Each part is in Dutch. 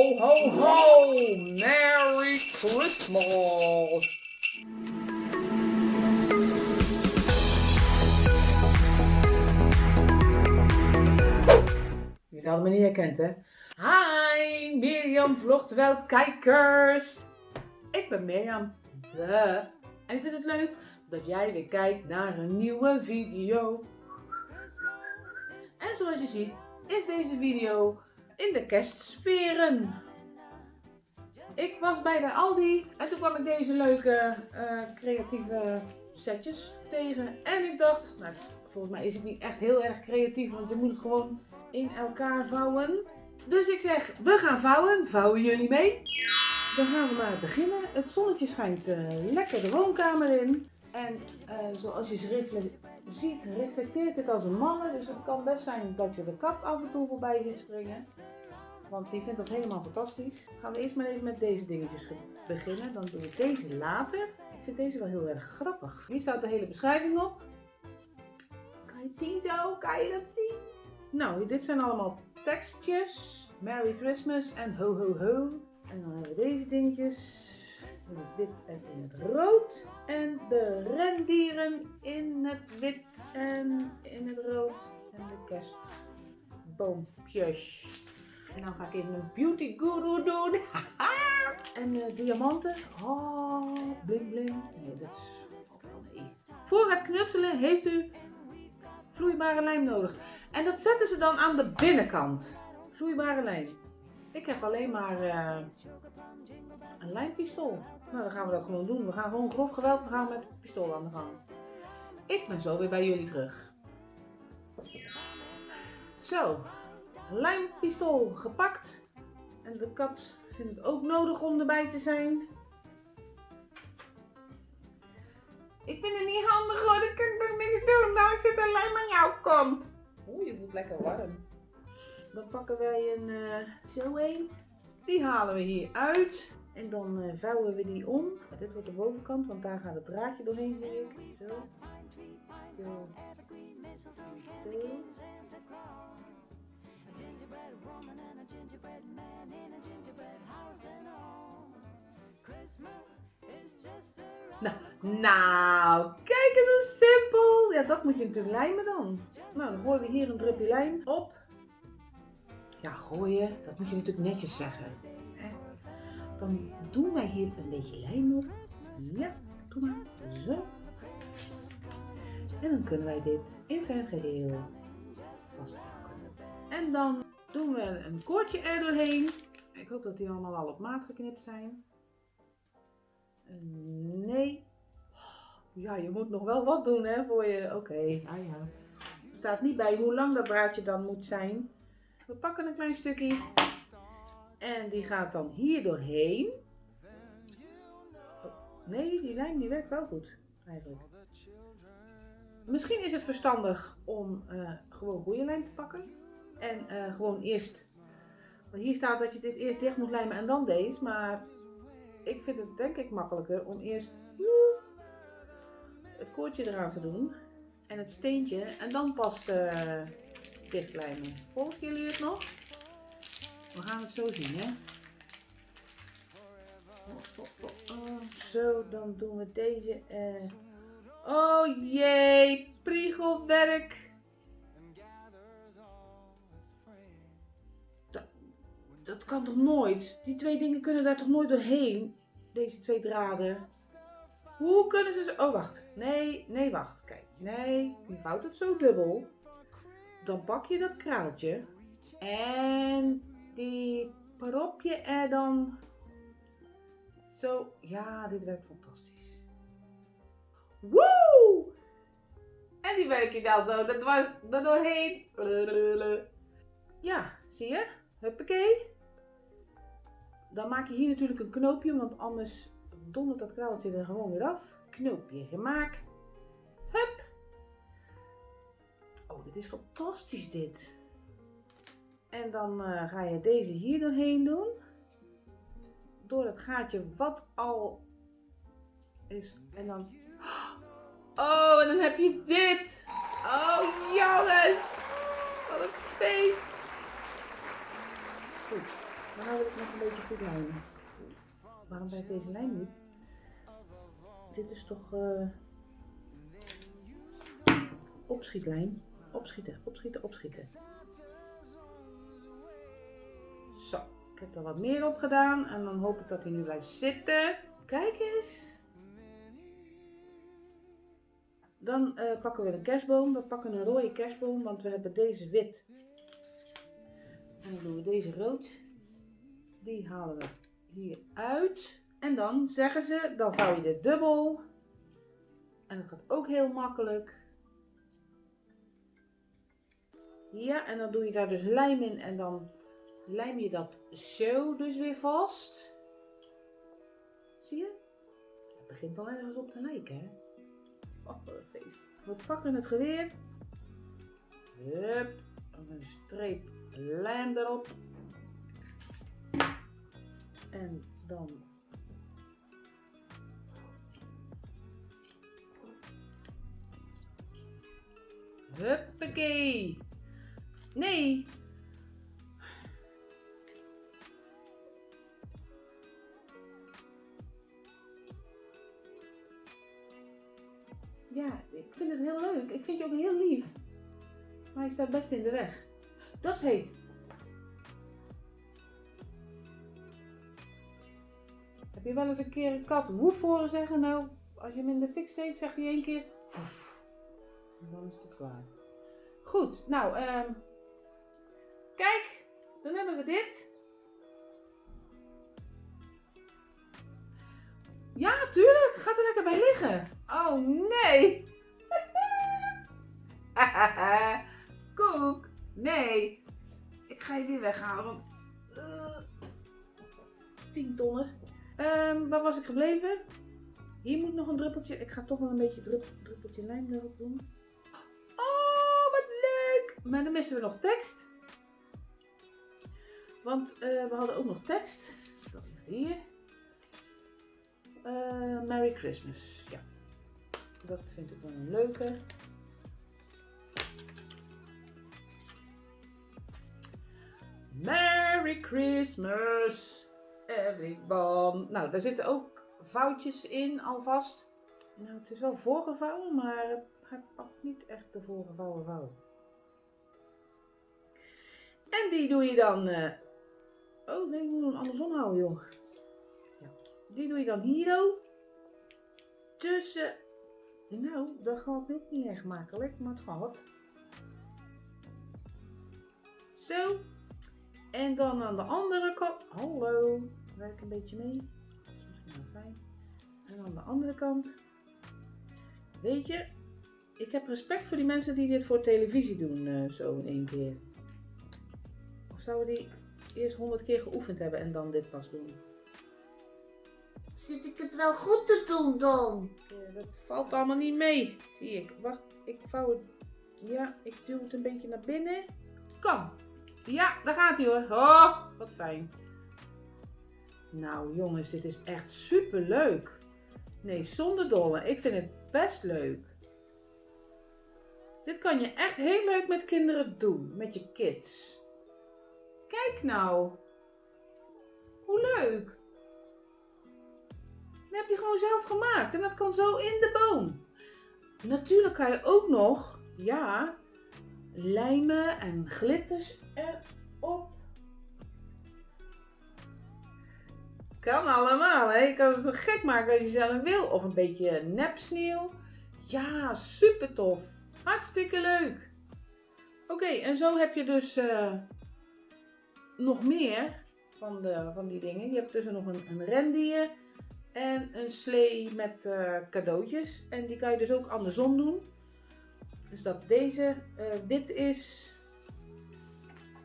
Ho, ho, ho! Merry Christmas! Jullie hadden me niet herkend, hè? Hi, Mirjam vlogt wel kijkers. Ik ben Mirjam, de. En ik vind het leuk dat jij weer kijkt naar een nieuwe video. En zoals je ziet, is deze video in de kerstsferen. Ik was bij de Aldi en toen kwam ik deze leuke eh, creatieve setjes tegen. En ik dacht, nou, volgens mij is het niet echt heel erg creatief, want je moet het gewoon in elkaar vouwen. Dus ik zeg, we gaan vouwen. Vouwen jullie mee? Dan gaan we maar beginnen. Het zonnetje schijnt uh, lekker de woonkamer in. En uh, zoals je ziet, reflecteert het als een mannen. Dus het kan best zijn dat je de kat af en toe voorbij ziet springen. Want die vindt dat helemaal fantastisch. Gaan we eerst maar even met deze dingetjes beginnen. Dan doen we deze later. Ik vind deze wel heel erg grappig. Hier staat de hele beschrijving op. Kan je het zien zo? Kan je dat zien? Nou, dit zijn allemaal tekstjes. Merry Christmas en ho ho ho. En dan hebben we deze dingetjes in het wit en in het rood. En de rendieren in het wit en in het rood. En de kerstboompjes. En dan ga ik even een beauty guru doen. en uh, diamanten. Oh, bling bling. Nee, dat wel mee. Voor het knutselen heeft u vloeibare lijm nodig. En dat zetten ze dan aan de binnenkant. Vloeibare lijm. Ik heb alleen maar uh, een lijmpistool. Nou, dan gaan we dat gewoon doen. We gaan gewoon grof geweld gaan met het pistool aan de gang. Ik ben zo weer bij jullie terug. Zo, lijmpistool gepakt. En de kat vindt het ook nodig om erbij te zijn. Ik vind het niet handig hoor, dan kan ik toch niks doen. Nou zit er lijm aan jouw kant. Oeh, je voelt lekker warm. Dan pakken wij een uh, zo een. Die halen we hier uit. En dan uh, vouwen we die om. Dit wordt de bovenkant, want daar gaat het draadje doorheen, zie ik. Zo. Zo. Zo. Nou, nou, kijk eens hoe simpel. Ja, dat moet je natuurlijk lijmen dan. Nou, dan gooien we hier een drupje lijm op. Ja, gooien, dat moet je natuurlijk netjes zeggen. Dan doen wij hier een beetje lijm op. Ja, doe maar. Zo. En dan kunnen wij dit in zijn geheel. En dan doen we een koordje er doorheen. Ik hoop dat die allemaal al op maat geknipt zijn. Nee. Ja, je moet nog wel wat doen hè, voor je... Oké, okay. ah ja. Staat niet bij hoe lang dat draadje dan moet zijn. We pakken een klein stukje. En die gaat dan hier doorheen. Oh, nee, die lijn die werkt wel goed. Eigenlijk. Misschien is het verstandig om uh, gewoon boeienlijm te pakken. En uh, gewoon eerst... Want hier staat dat je dit eerst dicht moet lijmen en dan deze. Maar ik vind het denk ik makkelijker om eerst het koordje eraan te doen. En het steentje. En dan pas uh, Volgen jullie het nog? We gaan het zo zien, hè? Zo, dan doen we deze. Uh... Oh jee, priegelwerk. Dat, kan toch nooit? Die twee dingen kunnen daar toch nooit doorheen? Deze twee draden. Hoe kunnen ze. Oh, wacht. Nee, nee, wacht. Kijk. Nee, je vouwt het zo dubbel. Dan pak je dat kraaltje. En die prop je er dan zo. Ja, dit werkt fantastisch. Woe! En die werk je dan zo dat was er doorheen. Ja, zie je? Huppakee. Dan maak je hier natuurlijk een knoopje, want anders dondert dat kraaltje er gewoon weer af. Knoopje gemaakt. Dit is fantastisch dit. En dan uh, ga je deze hier doorheen doen. Door het gaatje wat al is. En dan... Oh, en dan heb je dit. Oh, jongens. Wat een feest. Goed. Dan wil ik nog een beetje goed lijnen. Waarom werkt deze lijn niet? Dit is toch uh, opschietlijn. Opschieten, opschieten, opschieten. Zo, ik heb er wat meer op gedaan en dan hoop ik dat hij nu blijft zitten. Kijk eens. Dan uh, pakken we een kerstboom. We pakken een rode kerstboom, want we hebben deze wit. En dan doen we deze rood. Die halen we hier uit. En dan zeggen ze, dan vouw je dit dubbel. En dat gaat ook heel makkelijk. Ja, en dan doe je daar dus lijm in en dan lijm je dat zo dus weer vast. Zie je? Het begint al ergens op te lijken, hè? Oh, wat een feest. We pakken het geweer. Hup. Een streep lijm erop. En dan Huppakee. Nee. Ja, ik vind het heel leuk. Ik vind je ook heel lief. Maar hij staat best in de weg. Dat heet. Heb je wel eens een keer een kat woef horen zeggen? Nou, als je hem in de fik steekt, zegt hij één keer dan is het klaar. Goed, nou, kijk, dan hebben we dit. Ja, tuurlijk. Gaat er lekker bij liggen. Oh, nee. Koek. Nee. Ik ga je weer weghalen, want... Uh, 10 tonnen. Um, waar was ik gebleven? Hier moet nog een druppeltje. Ik ga toch wel een beetje drup, druppeltje lijm erop doen. Oh, wat leuk! Maar dan missen we nog tekst. Want uh, we hadden ook nog tekst. Dat ligt hier. Uh, Merry Christmas. Ja. Dat vind ik wel een leuke. Merry Christmas, everyone. Nou, daar zitten ook vouwtjes in alvast. Nou, het is wel voorgevouwen, maar hij pakt niet echt de voorgevouwen vouw. En die doe je dan... Uh... Oh, nee, ik moet hem andersom houden, joh. Ja. Die doe je dan hier tussen... Nou, dat gaat niet echt makkelijk, maar het gaat. Zo. En dan aan de andere kant. Hallo. Werk een beetje mee. Dat is misschien wel fijn. En aan de andere kant. Weet je, ik heb respect voor die mensen die dit voor televisie doen, uh, zo in één keer. Of zouden die eerst honderd keer geoefend hebben en dan dit pas doen? Zit ik het wel goed te doen dan? Ja, dat valt allemaal niet mee, zie ik. Wacht, ik vouw het. Ja, ik duw het een beetje naar binnen. Kom. Ja, daar gaat hij hoor. Oh, wat fijn. Nou jongens, dit is echt super leuk. Nee, zonder dolle. Ik vind het best leuk. Dit kan je echt heel leuk met kinderen doen. Met je kids. Kijk nou. Hoe leuk. Dat heb je gewoon zelf gemaakt. En dat kan zo in de boom. Natuurlijk kan je ook nog, ja, lijmen en glitters erop. Kan allemaal, hè? Je kan het zo gek maken als je zelf wil. Of een beetje nepsneeuw. Ja, super tof. Hartstikke leuk. Oké, en zo heb je dus uh, nog meer van, de, van die dingen. Je hebt dus nog een, een rendier en een slee met uh, cadeautjes. En die kan je dus ook andersom doen. Dus dat deze uh, wit is,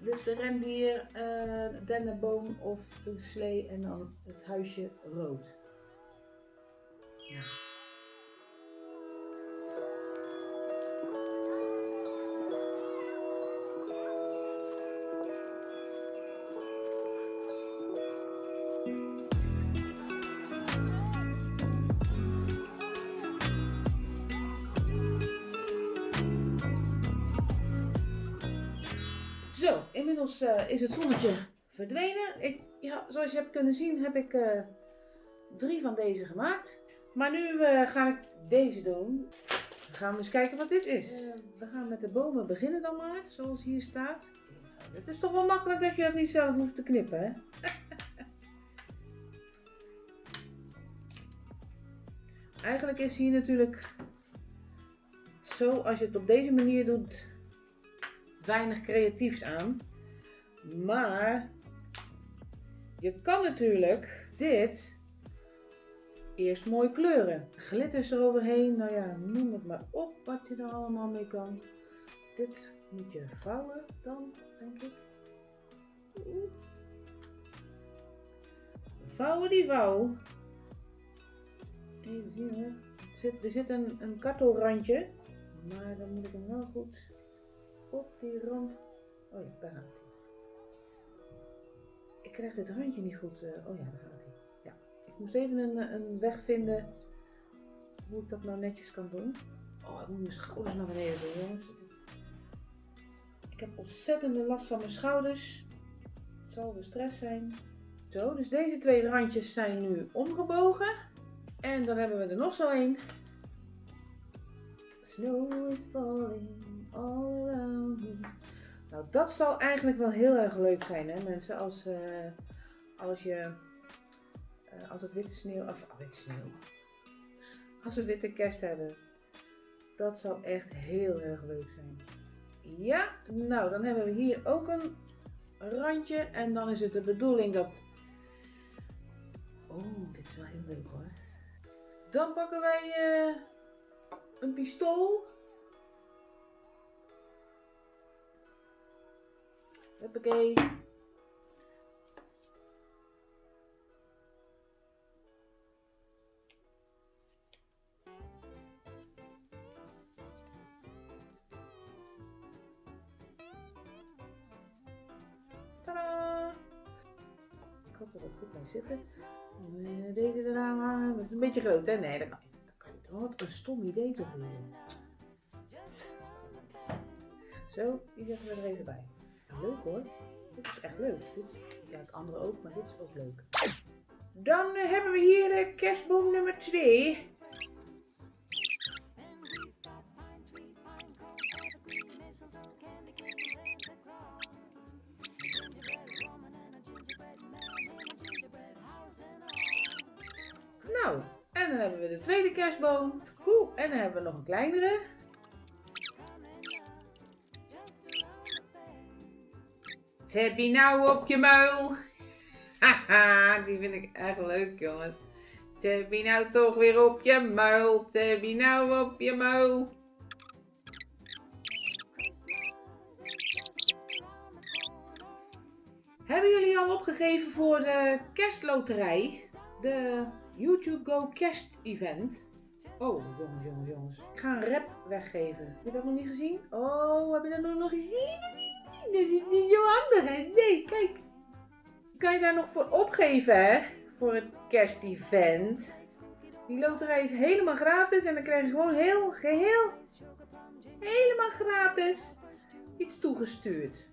dus de rendier, uh, dennenboom of de slee en dan het huisje rood. Inmiddels uh, is het zonnetje verdwenen. Ik, ja, zoals je hebt kunnen zien heb ik eh, drie van deze gemaakt. Maar nu eh, ga ik deze doen. Dan gaan we eens kijken wat dit is. Eh, we gaan met de bomen beginnen dan maar, zoals hier staat. Het is toch wel makkelijk dat je dat niet zelf hoeft te knippen, hè? Eigenlijk is hier natuurlijk zo, als je het op deze manier doet, weinig creatiefs aan. Maar je kan natuurlijk dit eerst mooi kleuren. Glitters eroverheen, nou ja, noem het maar op wat je er allemaal mee kan. Dit moet je vouwen dan, denk ik. Vouwen die vouw. Even zien hoor. Er zit, er een, een kartelrandje. Maar dan moet ik hem wel goed op die rand. Oh ja, daar gaat. Ik krijg dit randje niet goed. eh, oh ja, daar gaat hij. Ja. Ik moest even een, eh, een weg vinden hoe ik dat nou netjes kan doen. Oh, ik moet mijn schouders naar beneden doen. Ik heb ontzettende last van mijn schouders. Het zal de stress zijn. Zo, dus deze twee randjes zijn nu omgebogen. En dan hebben we er nog zo een. Snow is falling all. Nou, dat zal eigenlijk wel heel erg leuk zijn, hè mensen. Als, eh, als je, eh, als het witte sneeuw, of oh, witte sneeuw. Als we witte kerst hebben. Dat zou echt heel erg leuk zijn. Ja, nou dan hebben we hier ook een randje. En dan is het de bedoeling dat... Oh, dit is wel heel leuk hoor. Dan pakken wij eh, een pistool. Huppakee. Tadaa! Ik hoop dat goed zitten. En, eh, Deze eraan hangen. Is een beetje groot, hè? Nee, dat kan. Dat kan niet. Wat een stom idee toch weer. Zo, die zetten we er even bij. Leuk hoor. Dit is echt leuk. Dit is, ja, het andere ook, maar dit is ook leuk. Dan eh, hebben we hier eh, kerstboom nummer 2. Nou, en dan hebben we de tweede kerstboom. Oeh, en dan hebben we nog een kleinere. Heb je nou op je muil? Haha, die vind ik echt leuk, jongens. Heb je nou toch weer op je muil? Heb je nou op je muil? Hebben jullie al opgegeven voor de kerstloterij? De YouTube Go Kerst Event? Oh, jongens, jongens, jongens. Ik ga een rap weggeven. Heb je dat nog niet gezien? Oh, heb je dat nog nog Dat is niet zo handig? Nee, kijk. Kan je daar nog voor opgeven, hè? Voor het kerstevent. Die loterij is helemaal gratis en dan krijg je gewoon heel, geheel, helemaal gratis iets toegestuurd.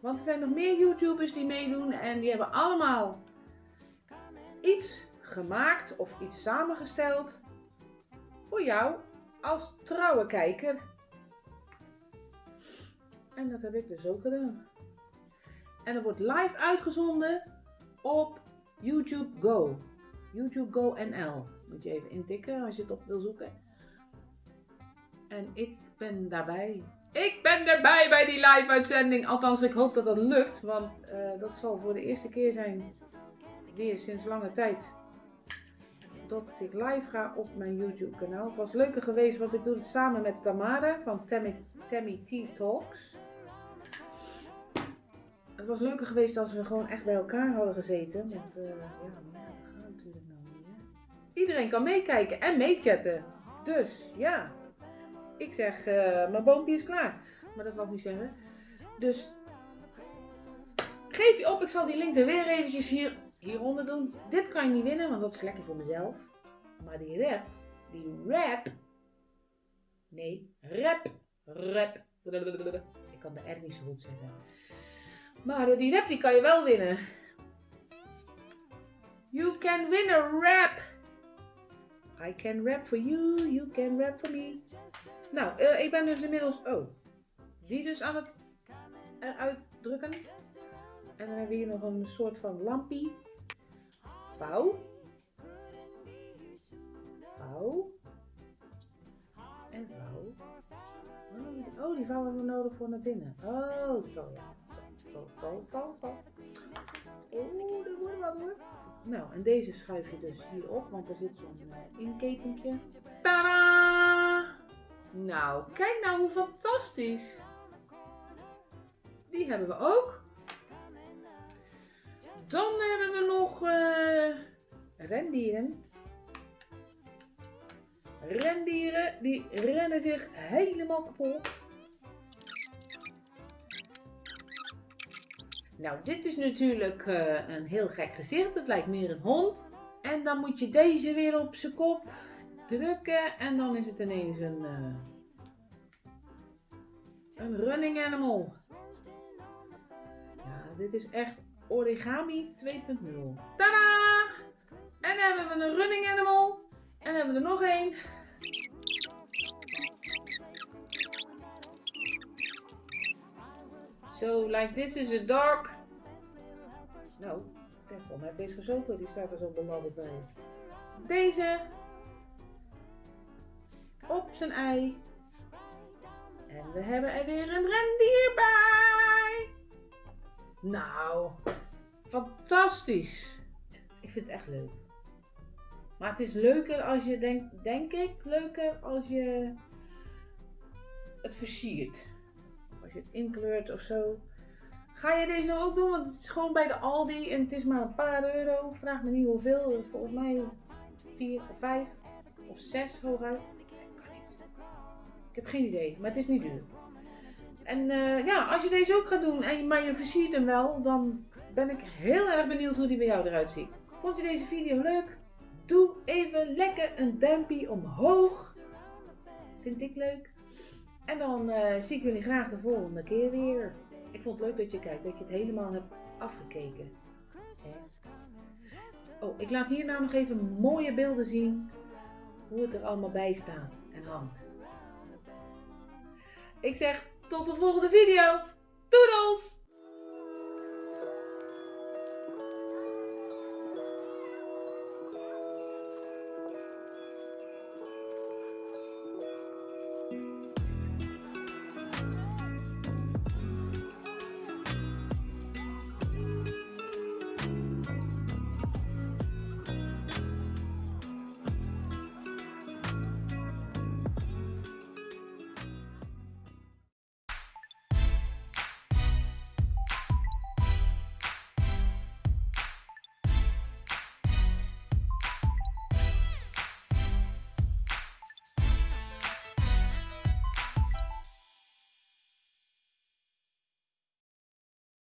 Want er zijn nog meer YouTubers die meedoen en die hebben allemaal iets gemaakt of iets samengesteld voor jou als trouwe kijker. En dat heb ik dus ook gedaan. En dat wordt live uitgezonden op YouTube Go. YouTube Go NL. Moet je even intikken als je het op wil zoeken. En ik ben daarbij. Ik ben erbij bij die live uitzending. Althans, ik hoop dat dat lukt. Want eh, dat zal voor de eerste keer zijn. Weer sinds lange tijd. Dat ik live ga op mijn YouTube kanaal. Het was leuker geweest, want ik doe het samen met Tamara van Tammy, Tammy T Talks. Het was leuker geweest als we gewoon echt bij elkaar hadden gezeten. Want eh, ja, maar dat gaat natuurlijk nou niet. Iedereen kan meekijken en meechatten. Dus ja, ik zeg, eh, mijn boompje is klaar. Maar dat wil niet zeggen. Dus geef je op, ik zal die link er weer eventjes hier, hieronder doen. Dit kan je niet winnen, want dat is lekker voor mezelf. Maar die rap, die rap. Nee, rap, rap. Ik kan de R niet zo goed zeggen. Maar eh, die rap die kan je wel winnen. You can win a rap. I can rap for you, you can rap for me. Nou, eh, ik ben dus inmiddels... Oh, die dus aan het eruit drukken. En dan hebben we hier nog een soort van lampie. Vouw. Vouw. En vouw. Oh, die vouw hebben we nodig voor naar binnen. Oh, zo zo, zo. Oh, dat wordt wat hoor. Nou, en deze schuif je dus hier op, want er zit zo'n uh, inkepentje. Tadaa! Nou, kijk nou hoe fantastisch. Die hebben we ook. Dan hebben we nog uh, rendieren. Rendieren, die rennen zich helemaal kapot. Nou, dit is natuurlijk uh, een heel gek gezicht. Het lijkt meer een hond. En dan moet je deze weer op zijn kop drukken. En dan is het ineens een, uh, een running animal. Ja, dit is echt origami 2.0. Tada! En dan hebben we een running animal. En dan hebben we er nog één. So, like this is a dog. Nou, volgens mij deze gezopen. Die staat er zo belabberd bij. Deze. Op zijn ei. En we hebben er weer een rendier bij. Nou, fantastisch. Ik vind het echt leuk. Maar het is leuker als je, denk, denk ik, leuker als je het versiert. Als je het inkleurt of zo. Ga je deze nou ook doen? Want het is gewoon bij de Aldi en het is maar een paar euro. Vraag me niet hoeveel. Volgens mij 4 of 5 of 6 hooguit. Ik heb geen idee, maar het is niet duur. En uh, ja, als je deze ook gaat doen, en, maar je versiert hem wel, dan ben ik heel erg benieuwd hoe die bij jou eruit ziet. Vond je deze video leuk? Doe even lekker een duimpje omhoog. Vind ik leuk. En dan uh, zie ik jullie graag de volgende keer weer. Ik vond het leuk dat je kijkt, dat je het helemaal hebt afgekeken. Oh, ik laat hier nou nog even mooie beelden zien. Hoe het er allemaal bij staat en hangt. Ik zeg tot de volgende video. Doedels!